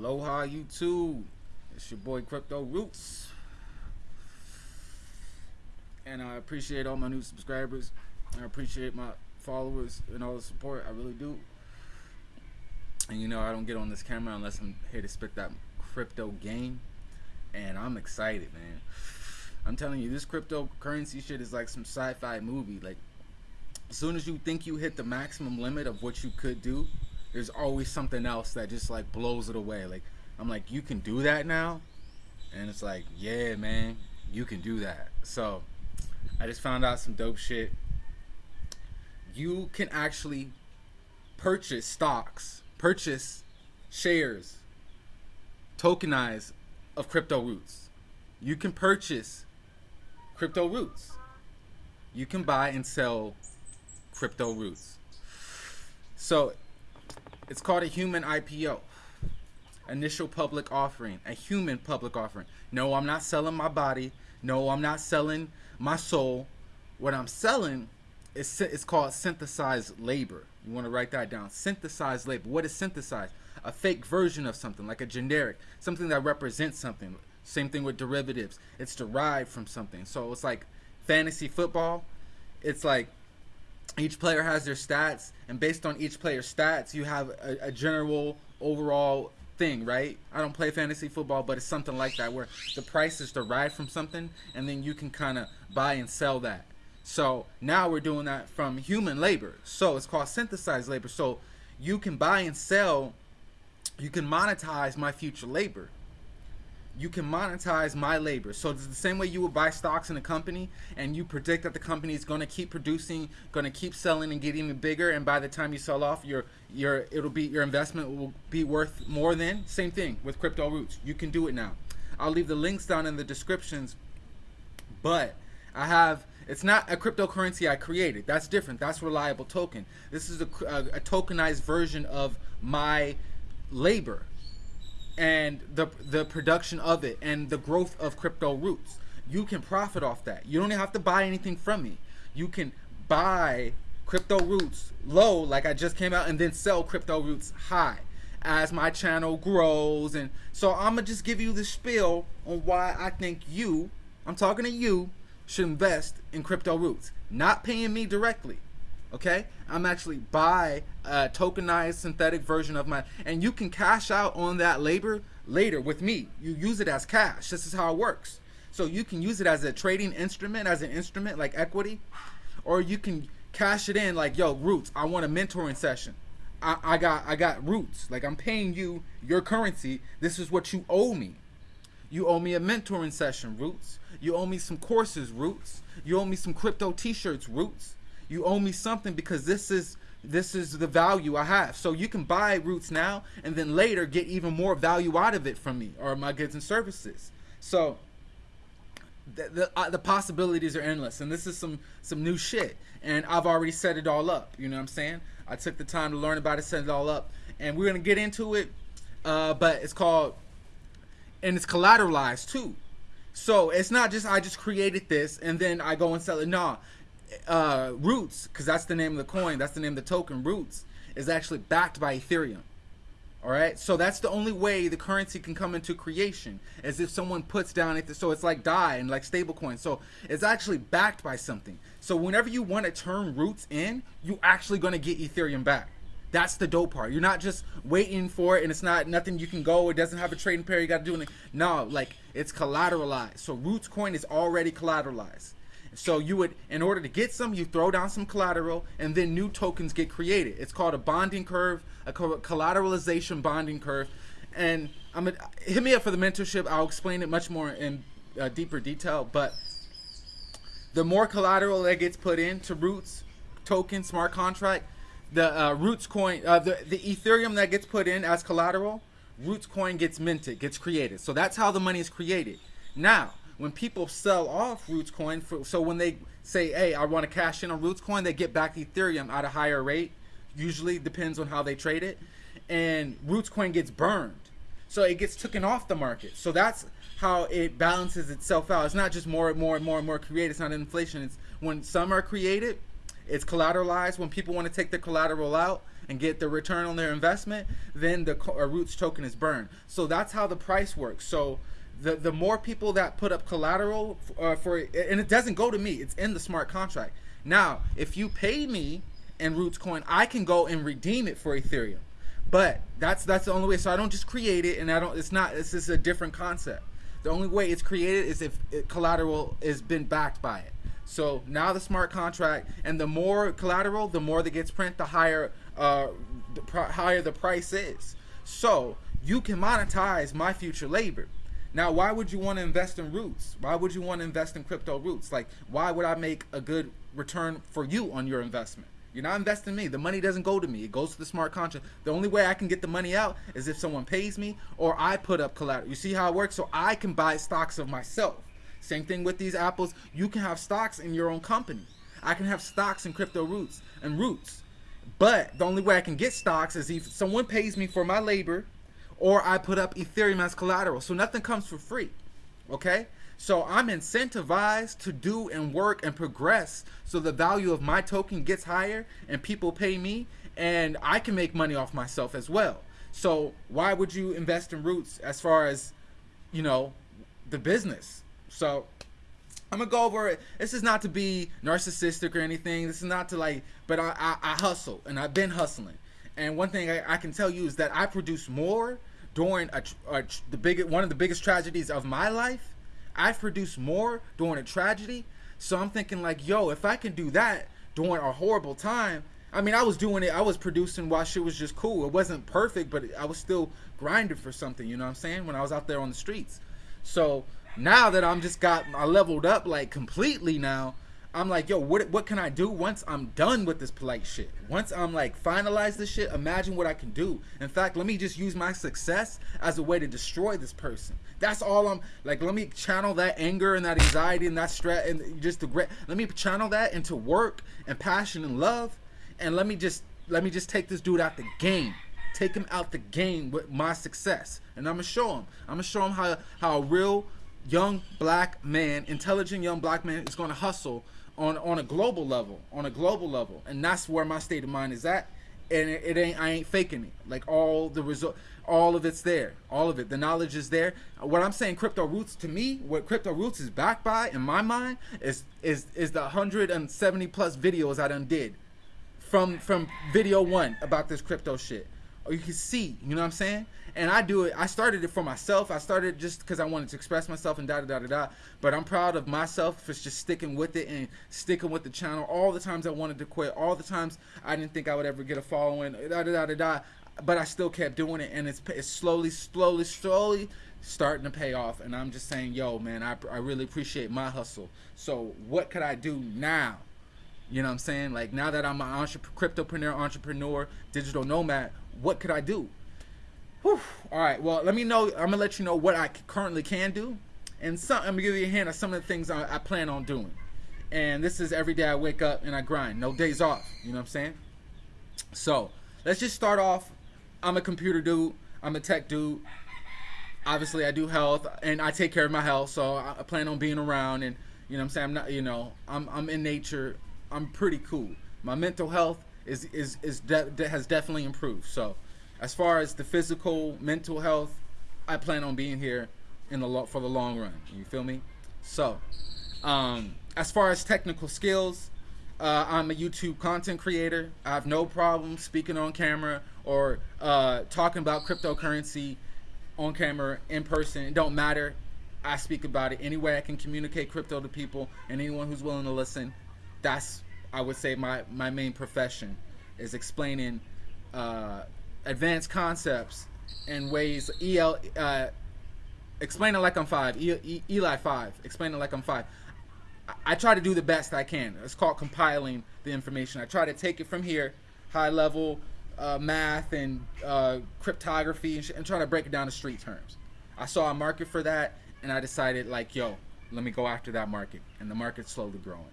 Aloha YouTube. It's your boy Crypto Roots. And I appreciate all my new subscribers. I appreciate my followers and all the support. I really do. And you know, I don't get on this camera unless I'm here to spit that crypto game. And I'm excited, man. I'm telling you, this cryptocurrency shit is like some sci-fi movie. Like, as soon as you think you hit the maximum limit of what you could do, there's always something else that just like blows it away. Like, I'm like, you can do that now, and it's like, yeah, man, you can do that. So, I just found out some dope shit. You can actually purchase stocks, purchase shares, tokenize of crypto roots. You can purchase crypto roots. You can buy and sell crypto roots. So it's called a human IPO. Initial public offering. A human public offering. No, I'm not selling my body. No, I'm not selling my soul. What I'm selling is it's called synthesized labor. You want to write that down. Synthesized labor. What is synthesized? A fake version of something, like a generic, something that represents something. Same thing with derivatives. It's derived from something. So it's like fantasy football. It's like each player has their stats, and based on each player's stats, you have a, a general overall thing, right? I don't play fantasy football, but it's something like that where the price is derived from something, and then you can kind of buy and sell that. So now we're doing that from human labor. So it's called synthesized labor. So you can buy and sell, you can monetize my future labor you can monetize my labor. So it's the same way you would buy stocks in a company and you predict that the company is going to keep producing, going to keep selling and getting bigger and by the time you sell off your your it'll be your investment will be worth more than same thing with crypto roots. You can do it now. I'll leave the links down in the descriptions. But I have it's not a cryptocurrency I created. That's different. That's reliable token. This is a, a, a tokenized version of my labor and the the production of it and the growth of crypto roots. You can profit off that. You don't have to buy anything from me. You can buy crypto roots low like I just came out and then sell crypto roots high as my channel grows and so I'm gonna just give you the spiel on why I think you I'm talking to you should invest in crypto roots not paying me directly okay? I'm actually buy a tokenized synthetic version of my and you can cash out on that labor later with me. You use it as cash. This is how it works. So you can use it as a trading instrument as an instrument like equity or you can cash it in like yo roots i want a mentoring session. I, I got i got roots. Like i'm paying you your currency. This is what you owe me. You owe me a mentoring session roots. You owe me some courses roots. You owe me some crypto t-shirts roots you owe me something because this is this is the value I have. So you can buy roots now and then later get even more value out of it from me or my goods and services. So the the, uh, the possibilities are endless and this is some some new shit and I've already set it all up, you know what I'm saying? I took the time to learn about it, set it all up and we're going to get into it uh, but it's called and it's collateralized too. So it's not just I just created this and then I go and sell it. No, uh, Roots, because that's the name of the coin, that's the name of the token, Roots, is actually backed by Ethereum. All right, so that's the only way the currency can come into creation, as if someone puts down it. So it's like DAI and like stablecoin. So it's actually backed by something. So whenever you want to turn Roots in, you actually going to get Ethereum back. That's the dope part. You're not just waiting for it, and it's not nothing you can go. It doesn't have a trading pair. You got to do anything. No, like it's collateralized. So Roots coin is already collateralized. So you would, in order to get some, you throw down some collateral, and then new tokens get created. It's called a bonding curve, a collateralization bonding curve. And I'm gonna, hit me up for the mentorship. I'll explain it much more in uh, deeper detail. But the more collateral that gets put into Roots token smart contract, the uh, Roots coin, uh, the the Ethereum that gets put in as collateral, Roots coin gets minted, gets created. So that's how the money is created. Now when people sell off Roots coin, for, so when they say, "Hey, I want to cash in on Roots coin," they get back Ethereum at a higher rate. Usually depends on how they trade it, and Roots coin gets burned, so it gets taken off the market. So that's how it balances itself out. It's not just more and more and more and more created. It's not inflation. It's when some are created, it's collateralized. When people want to take their collateral out and get the return on their investment, then the uh, Roots token is burned. So that's how the price works. So the the more people that put up collateral uh, for and it doesn't go to me, it's in the smart contract. Now, if you pay me in Roots coin, I can go and redeem it for Ethereum. But that's that's the only way. So I don't just create it, and I don't. It's not. It's just a different concept. The only way it's created is if collateral has been backed by it. So now the smart contract, and the more collateral, the more that gets print, the higher, uh, the higher the price is. So you can monetize my future labor. Now, why would you want to invest in roots? Why would you want to invest in crypto roots? Like, why would I make a good return for you on your investment? You're not investing in me. The money doesn't go to me. It goes to the smart contract. The only way I can get the money out is if someone pays me or I put up collateral. You see how it works? So I can buy stocks of myself. Same thing with these apples. You can have stocks in your own company. I can have stocks in crypto roots and roots. But the only way I can get stocks is if someone pays me for my labor or I put up Ethereum as collateral. So nothing comes for free. Okay? So I'm incentivized to do and work and progress so the value of my token gets higher and people pay me and I can make money off myself as well. So why would you invest in roots as far as, you know, the business? So I'm gonna go over it. This is not to be narcissistic or anything. This is not to like, but I, I, I hustle and I've been hustling. And one thing I, I, can tell you is that I produce more during a, a, the big one of the biggest tragedies of my life I've produced more during a tragedy. So I'm thinking like, yo, if I can do that during a horrible time, I mean, I was doing it. I was producing while shit was just cool. It wasn't perfect, but I was still grinding for something. You know what I'm saying? When I was out there on the streets. So now that I'm just got, I leveled up like completely now. I'm like, yo, what what can I do once I'm done with this polite shit? Once I'm like finalize this shit, imagine what I can do. In fact, let me just use my success as a way to destroy this person. That's all I'm like. Let me channel that anger and that anxiety and that stress and just the great. Let me channel that into work and passion and love, and let me just let me just take this dude out the game. Take him out the game with my success, and I'm gonna show him. I'm gonna show him how how a real young black man, intelligent young black man, is gonna hustle on on a global level, on a global level, and that's where my state of mind is at. And it, it ain't I ain't faking it. Like all the result all of it's there. All of it. The knowledge is there. What i'm saying crypto roots to me what crypto roots is backed by in my mind is is is the 170 plus videos i done did from from video one about this crypto shit or you can see you know what i'm saying and i do it i started it for myself i started just because i wanted to express myself and da da da da but i'm proud of myself for just sticking with it and sticking with the channel all the times i wanted to quit all the times i didn't think i would ever get a following da da da da da but I still kept doing it, and it's, it's slowly, slowly, slowly starting to pay off. And I'm just saying, yo, man, I, I really appreciate my hustle. So what could I do now? You know what I'm saying? Like now that I'm an entrepreneur, cryptopreneur, entrepreneur, digital nomad, what could I do? Whew. All right. Well, let me know. I'm gonna let you know what I currently can do, and some. I'm gonna give you a hint of some of the things I, I plan on doing. And this is every day I wake up and I grind. No days off. You know what I'm saying? So let's just start off I'm a computer dude. I'm a tech dude. Obviously, I do health and I take care of my health, so I plan on being around. And you know, what I'm saying I'm not. You know, I'm I'm in nature. I'm pretty cool. My mental health is is is de- has definitely improved. So, as far as the physical, mental health, I plan on being here in the lo- for the long run. You feel me? So, um, as far as technical skills, uh, I'm a YouTube content creator. I have no problem speaking on camera or uh, talking about cryptocurrency on camera, in person. It don't matter. I speak about it any way I can communicate crypto to people and anyone who's willing to listen. That's I would say my my main profession is explaining uh, advanced concepts and ways. El uh, explain it like I'm five. E, e, Eli five. Explain it like I'm five. I try to do the best I can. It's called compiling the information. I try to take it from here, high level uh, math and uh, cryptography, and, and try to break it down to street terms. I saw a market for that, and I decided, like, yo, let me go after that market. And the market's slowly growing.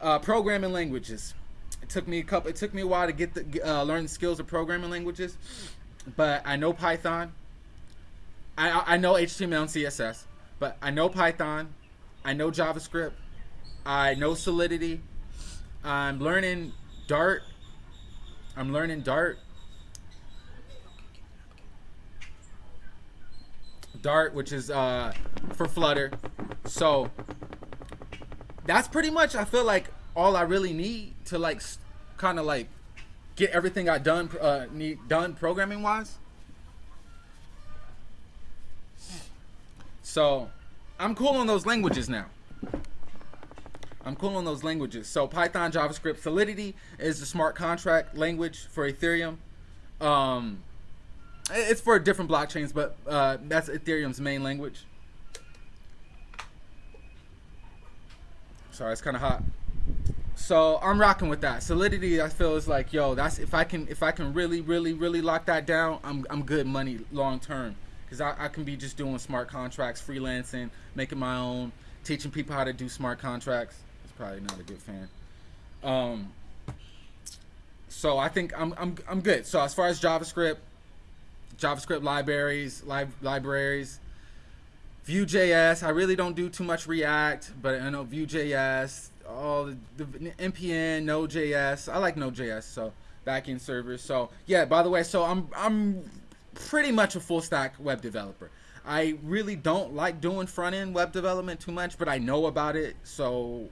Uh, programming languages. It took me a couple. It took me a while to get the uh, learn the skills of programming languages, but I know Python. I I know HTML and CSS, but I know Python. I know JavaScript. I know Solidity. I'm learning Dart. I'm learning Dart. Dart, which is uh, for Flutter. So that's pretty much I feel like all I really need to like kind of like get everything I done uh, need done programming wise. So I'm cool on those languages now. I'm cool on those languages. So Python, JavaScript, Solidity is the smart contract language for Ethereum. Um, it's for different blockchains, but uh, that's Ethereum's main language. Sorry, it's kind of hot. So I'm rocking with that. Solidity, I feel is like, yo, that's if I can if I can really, really, really lock that down, I'm I'm good money long term. Cause I, I can be just doing smart contracts, freelancing, making my own, teaching people how to do smart contracts It's probably not a good fan. Um, so I think I'm, I'm, I'm good. So as far as JavaScript, JavaScript libraries, li- libraries, Vue.js, I really don't do too much React, but I know Vue.js, all the, the NPM, Node.js. I like Node.js, so backend servers. So yeah, by the way, so I'm I'm pretty much a full stack web developer. I really don't like doing front end web development too much, but I know about it, so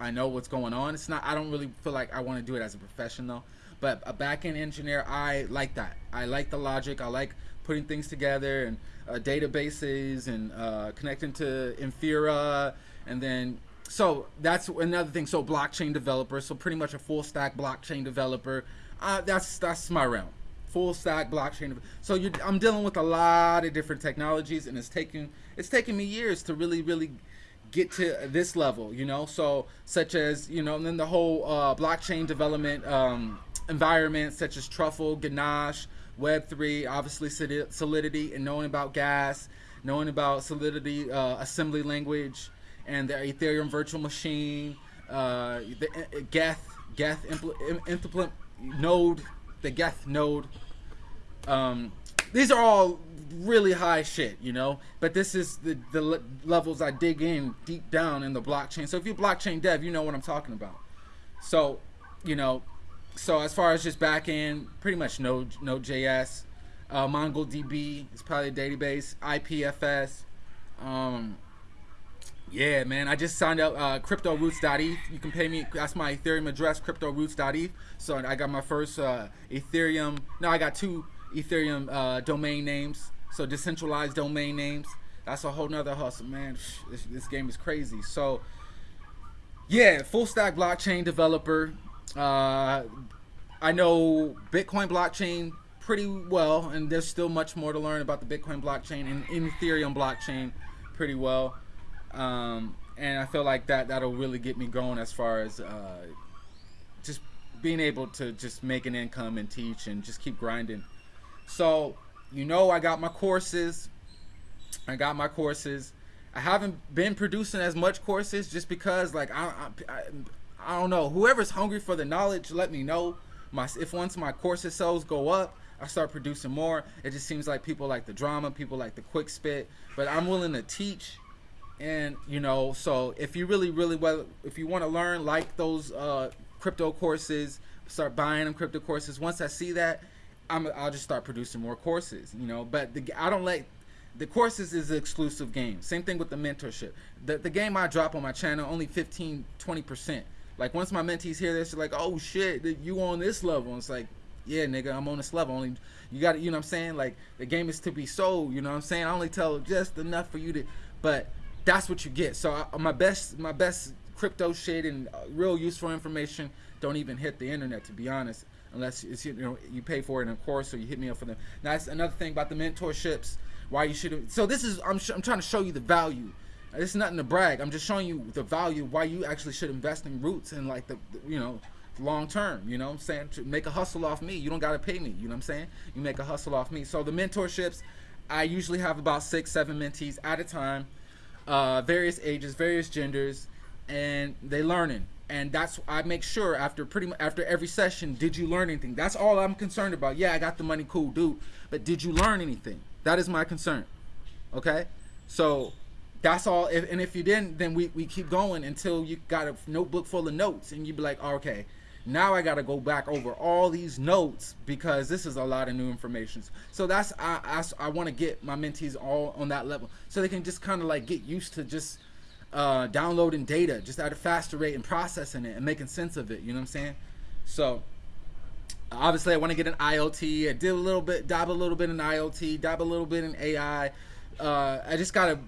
I know what's going on. It's not. I don't really feel like I want to do it as a professional, but a backend engineer, I like that. I like the logic. I like putting things together and uh, databases and uh, connecting to Infura, and then so that's another thing. So blockchain developer. So pretty much a full stack blockchain developer. Uh, that's that's my realm. Full stack blockchain. So I'm dealing with a lot of different technologies, and it's taking it's taking me years to really really get to this level, you know. So such as you know, and then the whole uh, blockchain development um, environment, such as Truffle, Ganache, Web three, obviously Solidity, and knowing about Gas, knowing about Solidity uh, assembly language, and the Ethereum virtual machine, uh, the uh, Geth Geth impl- implement node, the Geth node. Um, these are all really high shit, you know. But this is the the levels I dig in deep down in the blockchain. So if you're blockchain dev, you know what I'm talking about. So, you know, so as far as just back end, pretty much Node Node.js, uh, MongoDB is probably a database, IPFS. Um, yeah, man, I just signed up uh, CryptoRoots.eth. You can pay me. That's my Ethereum address, CryptoRoots.eth. So I got my first uh, Ethereum. No, I got two Ethereum uh, domain names. So decentralized domain names. That's a whole nother hustle, man. This, this game is crazy. So yeah, full stack blockchain developer. Uh, I know Bitcoin blockchain pretty well, and there's still much more to learn about the Bitcoin blockchain and, and Ethereum blockchain pretty well. Um, and I feel like that that'll really get me going as far as uh, just being able to just make an income and teach and just keep grinding. So you know I got my courses. I got my courses. I haven't been producing as much courses just because like I, I, I don't know. Whoever's hungry for the knowledge, let me know. My if once my courses sales go up, I start producing more. It just seems like people like the drama, people like the quick spit, but I'm willing to teach. And you know, so if you really, really well, if you want to learn like those uh, crypto courses, start buying them crypto courses. Once I see that, I'm, I'll just start producing more courses, you know. But the, I don't let the courses is an exclusive game. Same thing with the mentorship. The, the game I drop on my channel only 15, 20 percent. Like once my mentees hear this, like, "Oh shit, you on this level?" And it's like, "Yeah, nigga, I'm on this level. Only you got, you know what I'm saying? Like the game is to be sold. You know what I'm saying? I only tell just enough for you to, but that's what you get. So I, my best, my best crypto shit and uh, real useful information don't even hit the internet, to be honest unless it's you know you pay for it in a course or you hit me up for them. Now that's another thing about the mentorships. Why you should. So this is I'm I'm trying to show you the value. Is nothing to brag. I'm just showing you the value why you actually should invest in roots and like the, the you know long term. You know I'm saying? To make a hustle off me. You don't gotta pay me. You know what I'm saying? You make a hustle off me. So the mentorships, I usually have about six, seven mentees at a time, uh, various ages, various genders, and they learning and that's I make sure after pretty much after every session, did you learn anything? That's all I'm concerned about. Yeah, I got the money, cool, dude, but did you learn anything? That is my concern. Okay, so that's all. If, and if you didn't, then we, we keep going until you got a notebook full of notes, and you'd be like, oh, okay, Now I got to go back over all these notes because this is a lot of new information. So that's I I, I want to get my mentees all on that level so they can just kind of like get used to just uh, downloading data just at a faster rate and processing it and making sense of it. You know what I'm saying? So obviously I want to get an IoT. I did a little bit, dabble a little bit in IoT, dabble a little bit in AI. Uh, I just gotta.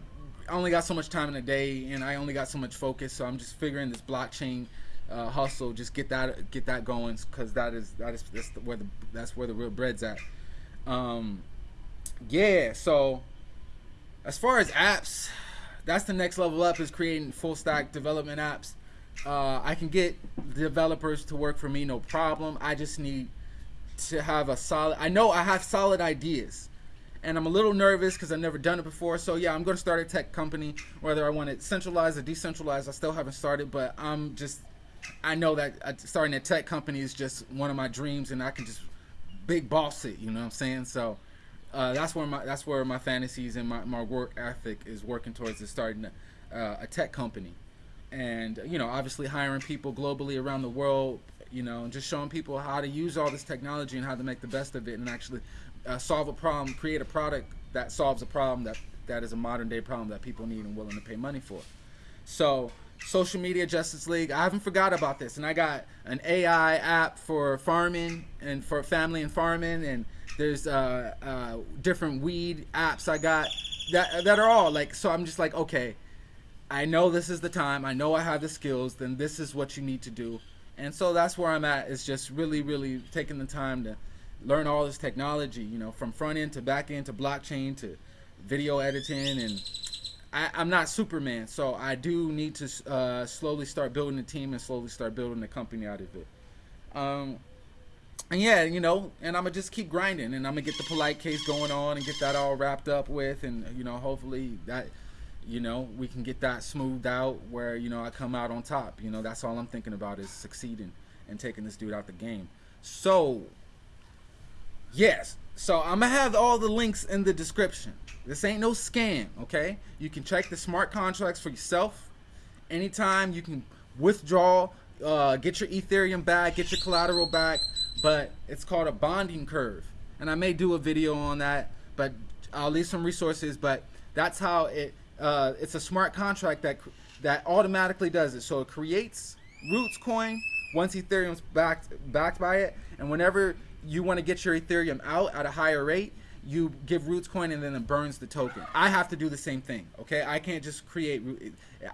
I only got so much time in a day, and I only got so much focus. So I'm just figuring this blockchain uh, hustle, just get that get that going, because that is that is that's where the that's where the real bread's at. Um, yeah. So as far as apps, that's the next level up is creating full stack development apps. Uh, I can get developers to work for me, no problem. I just need to have a solid. I know I have solid ideas, and I'm a little nervous because I've never done it before. So yeah, I'm going to start a tech company. Whether I want it centralized or decentralized, I still haven't started. But I'm just, I know that uh, starting a tech company is just one of my dreams, and I can just big boss it. You know what I'm saying? So. Uh, that's where my that's where my fantasies and my, my work ethic is working towards is starting a, uh, a tech company and you know obviously hiring people globally around the world you know and just showing people how to use all this technology and how to make the best of it and actually uh, solve a problem create a product that solves a problem that that is a modern day problem that people need and willing to pay money for so social media justice league i haven't forgot about this and i got an ai app for farming and for family and farming and there's uh, uh, different weed apps i got that that are all like so i'm just like okay I know this is the time. I know I have the skills. Then this is what you need to do. And so that's where I'm at. Is just really, really taking the time to learn all this technology. You know, from front end to back end to blockchain to video editing. And I, am not Superman, so I do need to uh, slowly start building a team and slowly start building a company out of it. Um, and yeah, you know, and I'm gonna just keep grinding, and I'm gonna get the polite case going on and get that all wrapped up with, and you know, hopefully that you know, we can get that smoothed out where, you know, I come out on top. You know, that's all I'm thinking about is succeeding and taking this dude out the game. So, yes. So I'm to have all the links in the description. This ain't no scam, okay? You can check the smart contracts for yourself. Anytime you can withdraw, uh, get your Ethereum back, get your collateral back, but it's called a bonding curve. And I may do a video on that, but I'll leave some resources, but that's how it uh, it's a smart contract that that automatically does it. So it creates Roots coin once Ethereum's backed backed by it, and whenever you want to get your Ethereum out at a higher rate, you give Roots coin and then it burns the token. I have to do the same thing. Okay, I can't just create.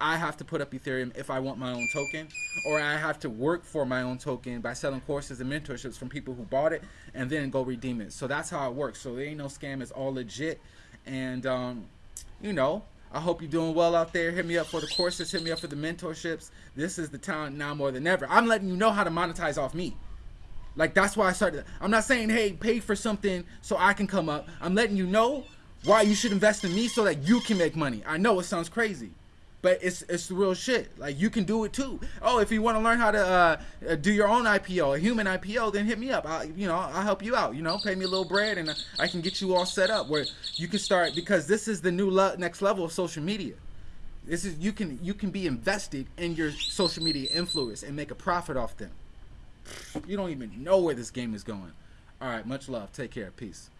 I have to put up Ethereum if I want my own token, or I have to work for my own token by selling courses and mentorships from people who bought it and then go redeem it. So that's how it works. So there ain't no scam. It's all legit, and um, you know I hope you're doing well out there. Hit me up for the courses. Hit me up for the mentorships. This is the time now more than ever. I'm letting you know how to monetize off me. Like that's why I started. I'm not saying hey pay for something so I can come up. I'm letting you know why you should invest in me so that you can make money. I know it sounds crazy, but it's it's the real shit. Like you can do it too. Oh, if you want to learn how to uh, do your own IPO, a human IPO, then hit me up. I, you know, I'll help you out. You know, pay me a little bread, and I can get you all set up where you can start because this is the new next level of social media. This is you can you can be invested in your social media influence and make a profit off them. You don't even know where this game is going. All right, much love. Take care. Peace.